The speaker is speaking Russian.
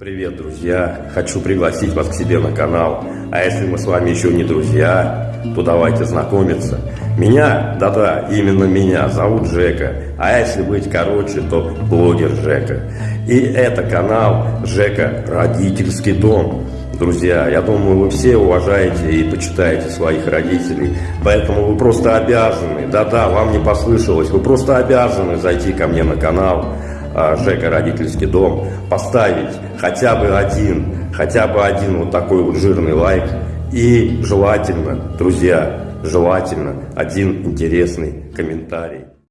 Привет, друзья! Хочу пригласить вас к себе на канал. А если мы с вами еще не друзья, то давайте знакомиться. Меня, да-да, именно меня, зовут Жека. А если быть короче, то блогер Жека. И это канал Жека Родительский дом. Друзья, я думаю, вы все уважаете и почитаете своих родителей, поэтому вы просто обязаны, да-да, вам не послышалось, вы просто обязаны зайти ко мне на канал, а, Жека родительский дом, поставить хотя бы один, хотя бы один вот такой вот жирный лайк. И желательно, друзья, желательно один интересный комментарий.